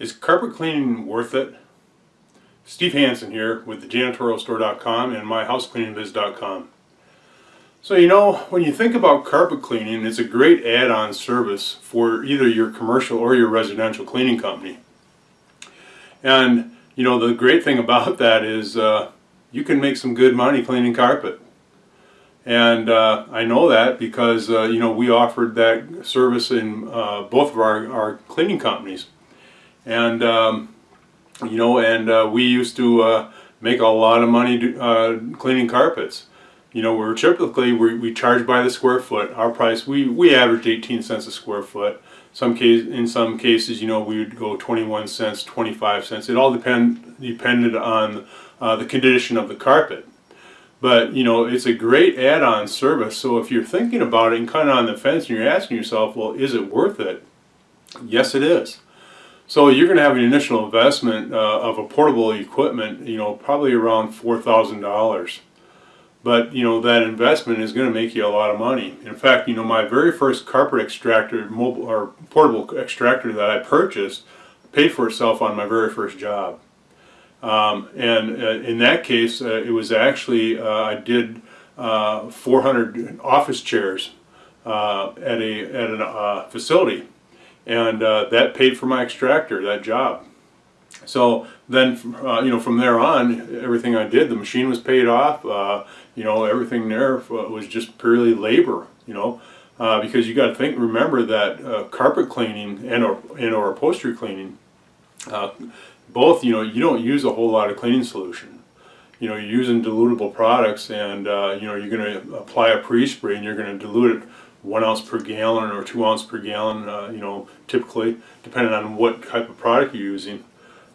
Is carpet cleaning worth it? Steve Hansen here with thejanitorialstore.com and myhousecleaningbiz.com. So you know, when you think about carpet cleaning, it's a great add-on service for either your commercial or your residential cleaning company. And you know, the great thing about that is uh, you can make some good money cleaning carpet. And uh, I know that because uh, you know we offered that service in uh, both of our, our cleaning companies and um, you know and uh, we used to uh, make a lot of money uh, cleaning carpets. You know we're typically we, we charge by the square foot. Our price we we averaged 18 cents a square foot. Some case in some cases you know we would go 21 cents 25 cents. It all depend depended on uh, the condition of the carpet. But you know it's a great add-on service. So if you're thinking about it and kind of on the fence and you're asking yourself well is it worth it? Yes it is so you're going to have an initial investment uh, of a portable equipment, you know, probably around $4,000. But, you know, that investment is going to make you a lot of money. In fact, you know, my very first carpet extractor, mobile or portable extractor that I purchased paid for itself on my very first job. Um, and uh, in that case, uh, it was actually, uh, I did uh, 400 office chairs uh, at a, at a facility and uh, that paid for my extractor, that job. So then, uh, you know, from there on, everything I did, the machine was paid off. Uh, you know, everything there was just purely labor. You know, uh, because you got to think, remember that uh, carpet cleaning and or and or upholstery cleaning, uh, both, you know, you don't use a whole lot of cleaning solution. You know, you're using dilutable products, and you know, you're going to apply a pre-spray, and you're going to dilute it one ounce per gallon or two ounce per gallon, uh, you know, typically, depending on what type of product you're using.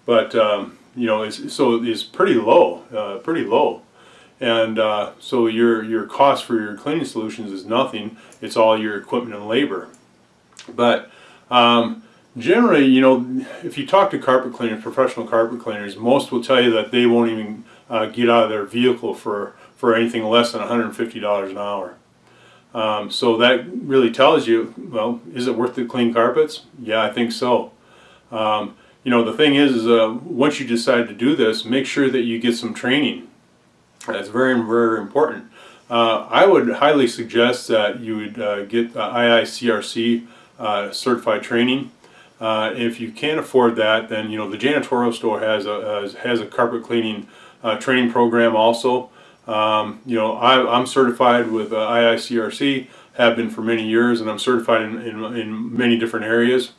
But, um, you know, it's, so it's pretty low, uh, pretty low. And uh, so your, your cost for your cleaning solutions is nothing. It's all your equipment and labor. But um, generally, you know, if you talk to carpet cleaners, professional carpet cleaners, most will tell you that they won't even uh, get out of their vehicle for, for anything less than $150 an hour. Um, so that really tells you, well, is it worth the clean carpets? Yeah, I think so. Um, you know, the thing is, is uh, once you decide to do this, make sure that you get some training. That's very, very important. Uh, I would highly suggest that you would uh, get IICRC uh, certified training. Uh, if you can't afford that, then you know the janitorial store has a has a carpet cleaning uh, training program also. Um, you know, I, am certified with uh, IICRC, have been for many years, and I'm certified in, in, in many different areas.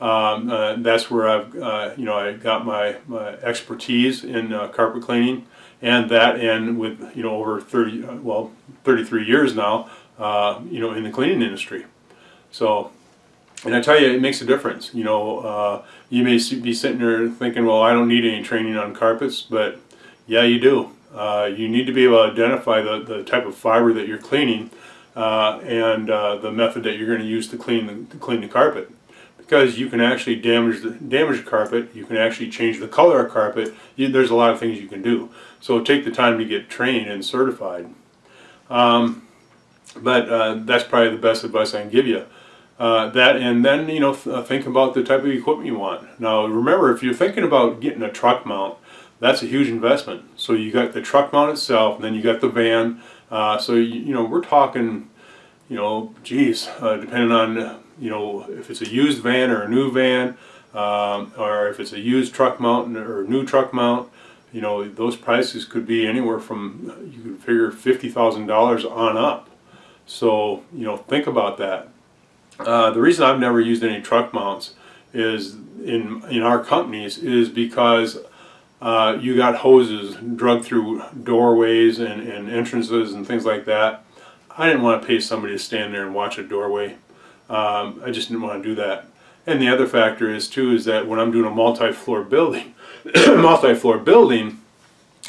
Um, uh, that's where I've, uh, you know, I got my, my expertise in uh, carpet cleaning, and that, and with, you know, over 30, uh, well, 33 years now, uh, you know, in the cleaning industry. So, and I tell you, it makes a difference. You know, you may be sitting there thinking, well, I don't need any training on carpets, but yeah, you do. Uh, you need to be able to identify the, the type of fiber that you're cleaning uh, and uh, the method that you're going to use to clean the, to clean the carpet. Because you can actually damage the, damage the carpet, you can actually change the color of carpet, you, there's a lot of things you can do. So take the time to get trained and certified. Um, but uh, that's probably the best advice I can give you. Uh, that and then you know th uh, think about the type of equipment you want. Now remember if you're thinking about getting a truck mount, that's a huge investment. So you got the truck mount itself, and then you got the van. Uh, so you, you, know we're talking, you know, geez, uh, depending on you know if it's a used van or a new van, um, or if it's a used truck mount or new truck mount, you know those prices could be anywhere from you could figure fifty thousand dollars on up. So you know think about that. Uh, the reason I've never used any truck mounts is in in our companies is because uh, you got hoses drug through doorways and, and entrances and things like that. I didn't want to pay somebody to stand there and watch a doorway. Um, I just didn't want to do that. And the other factor is too is that when I'm doing a multi-floor building, multi-floor building,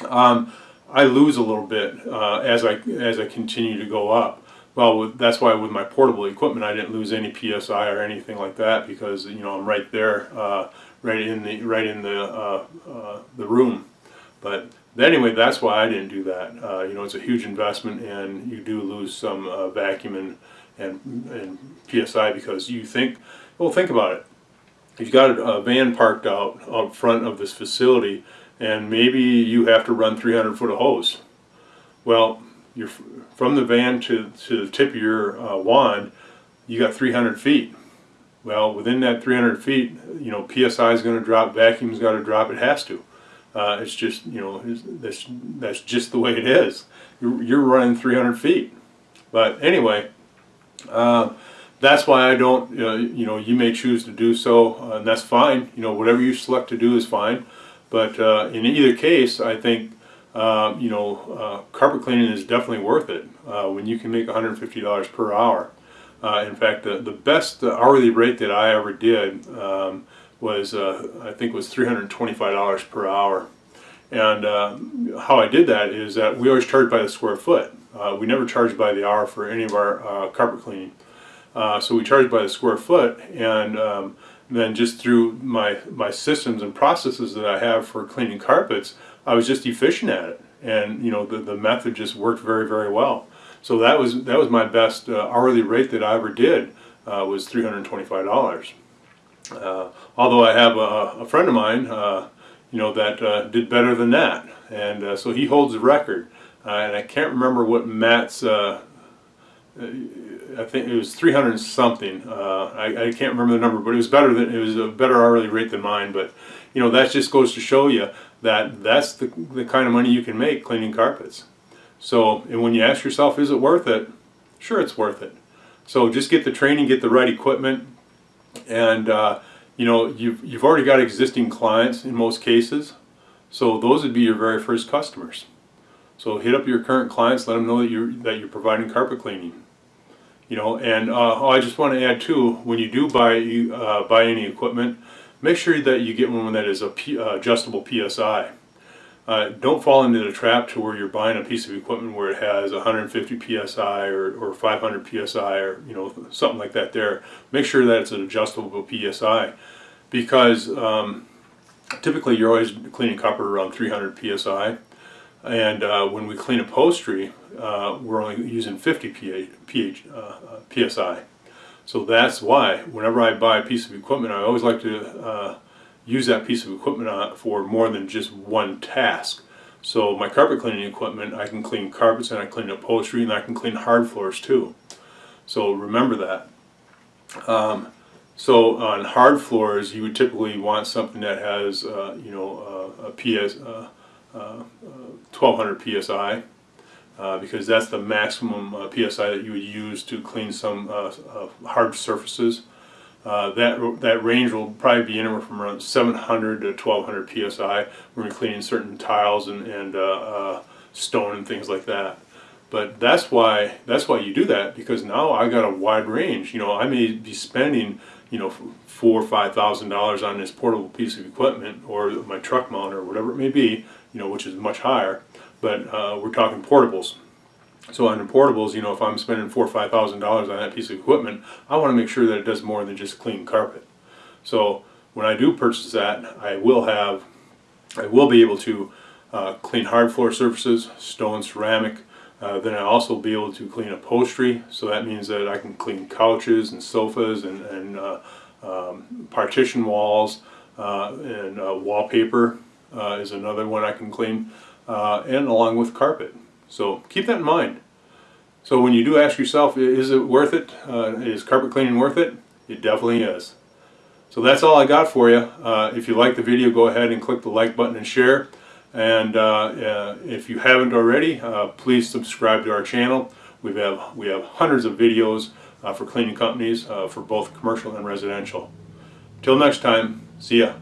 um, I lose a little bit uh, as I as I continue to go up. Well, with, that's why with my portable equipment, I didn't lose any psi or anything like that because you know I'm right there. Uh, right in the right in the uh, uh, the room. But anyway, that's why I didn't do that. Uh, you know, it's a huge investment, and you do lose some uh, vacuum and, and and psi because you think. Well, think about it. you've got a van parked out out front of this facility and maybe you have to run 300 foot of hose. Well, you're from the van to, to the tip of your uh, wand, you got 300 feet. Well, within that 300 feet, you know, PSI is going to drop, vacuum's got to drop, it has to. Uh, it's just, you know, that's, that's just the way it is. You're, you're running 300 feet. But anyway, uh, that's why I don't, uh, you know, you may choose to do so, uh, and that's fine. You know, whatever you select to do is fine. But uh, in either case, I think, uh, you know, carpet cleaning is definitely worth it when you can make $150 per hour. Uh, in fact, the, the best hourly rate that I ever did um, was, uh, I think, was $325 per hour. And uh, how I did that is that we always charge by the square foot. Uh, we never charge by the hour for any of our uh, carpet cleaning. Uh, so we charge by the square foot, and um, then just through my my systems and processes that I have for cleaning carpets, I was just efficient at it, and you know the the method just worked very very well. So that was that was my best uh, hourly rate that I ever did uh, was three hundred twenty five dollars. Uh, although I have a, a friend of mine, uh, you know, that uh, did better than that, and uh, so he holds the record. And I can't remember what Matt's. I think it was 300 something. I, I can't remember the number, but it was better than it was a better hourly rate than mine. But you know, that just goes to show you that that's the the kind of money you can make cleaning carpets. So, and when you ask yourself, is it worth it? Sure, it's worth it. So just get the training, get the right equipment, and uh, you know you've you've already got existing clients in most cases. So those would be your very first customers. So hit up your current clients, let them know that you're that you're providing carpet cleaning. You know, and uh, oh, I just want to add too, when you do buy uh, buy any equipment, make sure that you get one that is a P, uh, adjustable PSI. Uh, don't fall into the trap to where you're buying a piece of equipment where it has 150 psi or, or 500 psi or you know something like that. There, make sure that it's an adjustable psi, because um, typically you're always cleaning copper around 300 psi, and uh, when we clean upholstery, uh, we're only using 50 pH, pH, uh, psi. So that's why whenever I buy a piece of equipment, I always like to uh, use that piece of equipment on, for more than just one task. So my carpet cleaning equipment, I can clean carpets and I clean upholstery and I can clean hard floors too. So remember that. Um, so on hard floors, you would typically want something that has, uh, you know, uh, a PS, uh, 1200 uh, psi. Uh, because that's the maximum uh, psi that you would use to clean some hard surfaces. Uh, that that range will probably be anywhere from around 700 to 1200 psi when you're cleaning certain tiles and, and uh, uh, stone and things like that. But that's why that's why you do that because now I got a wide range. You know, I may be spending you know four or five thousand dollars on this portable piece of equipment or my truck mount or whatever it may be. You know, which is much higher. But uh, we're talking portables. So on portables, you know, if I'm spending four or five thousand dollars on that piece of equipment, I want to make sure that it does more than just clean carpet. So when I do purchase that, I will have, I will be able to uh, clean hard floor surfaces, stone, ceramic. Uh, then I also be able to clean upholstery. So that means that I can clean couches and sofas and, and uh, um, partition walls uh, and uh, wallpaper uh, is another one I can clean, and along with carpet. So keep that in mind. So when you do ask yourself, is it worth it? Uh, is carpet cleaning worth it? It definitely is. So that's all I got for you. Uh, if you like the video, go ahead and click the like button and share. And uh, uh if you haven't already, uh, please subscribe to our channel. We have we have hundreds of videos uh, for cleaning companies for both commercial and residential. Till next time, see ya.